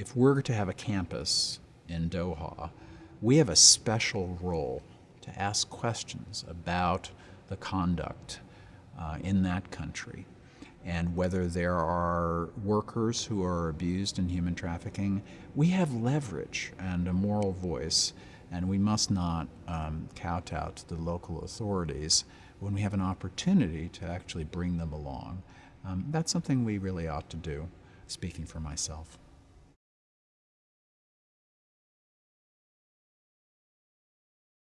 if we're to have a campus in Doha, we have a special role to ask questions about the conduct uh, in that country and whether there are workers who are abused in human trafficking. We have leverage and a moral voice, and we must not um, kowtow to the local authorities when we have an opportunity to actually bring them along. Um, that's something we really ought to do, speaking for myself.